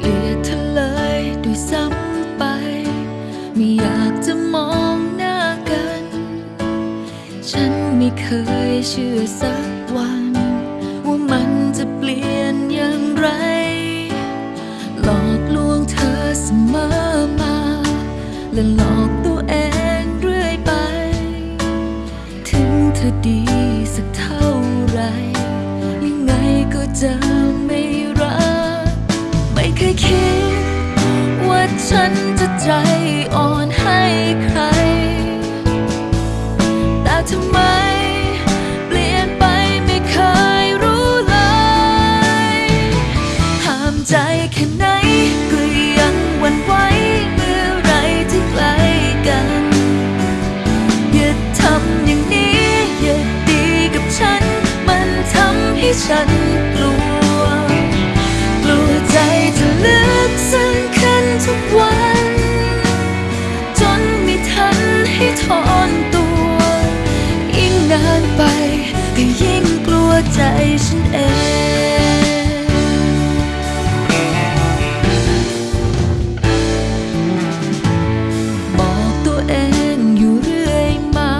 เกลียดเธอเลยด้วยซ้ำไป ไม่อยากจะมองหน้ากัน ฉันไม่เคยเชื่อสักวัน ว่ามันจะเปลี่ยนอย่างไร หลอกลวงเธอเสมอมา และหลอกตัวเองเรื่อยไป ถึงเธอดีสักเท่าไหรยังไงก็จะไม่รัก ทำไม เปลี่ยนไปไม่เคยรู้เลยห้ามใจแค่ไหนก็ยังหวั่นไหวเมื่อไรที่ใกล้กัน อย่าทำอย่างนี้ อย่าดีกับฉัน มันทำให้ฉัน ฉันเองบอกตัวเองอยู่เรื่อยมา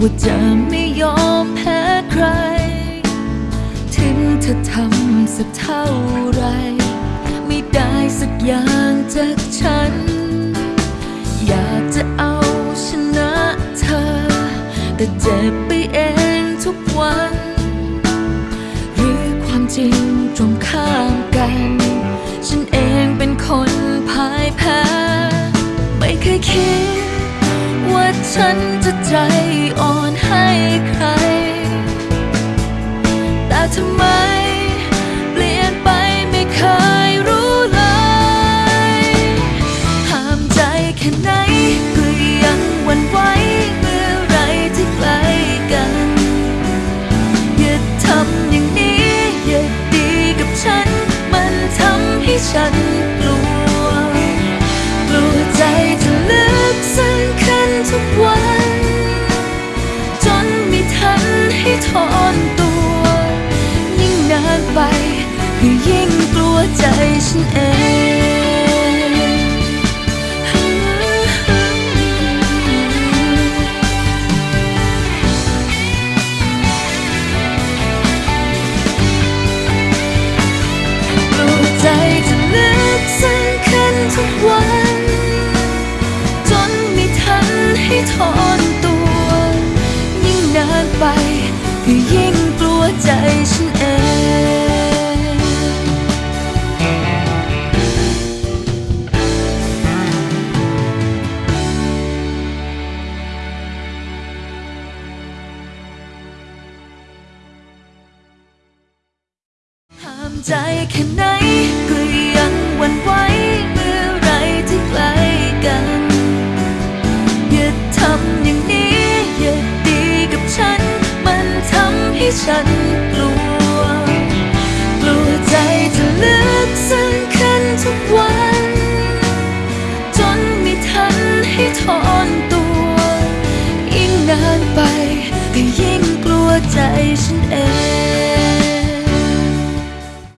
ว่าจะไม่ยอมแพ้ใคร ถึงเธอทำสักเท่าไร ไม่ได้สักอย่างจากฉัน อยากจะเอาชนะเธอ แต่เจ็บไปเอง ฉันจะใจอ่อนให้ใคร แต่ทำไมเปลี่ยนไปไม่เคยรู้เลยห้ามใจแค่ไหนก็ยังหวันไหวเมื่อไรที่ใกล้กันอย่าทำอย่างนี้อย่าดีกับฉัน มันทำให้ฉัน งก ใจแค่ไหนก็ยังหวั่นไหวเมื่อไรที่ใกล้กัน อย่าทำอย่างนี้ อย่าดีกับฉัน มันทำให้ฉันกลัว กลัวใจจะลึกซึ้งขึ้นทุกวัน จนม่ทันให้ถอนตัว ยิ่งนานไปยิ่งกลัวใจฉันเอง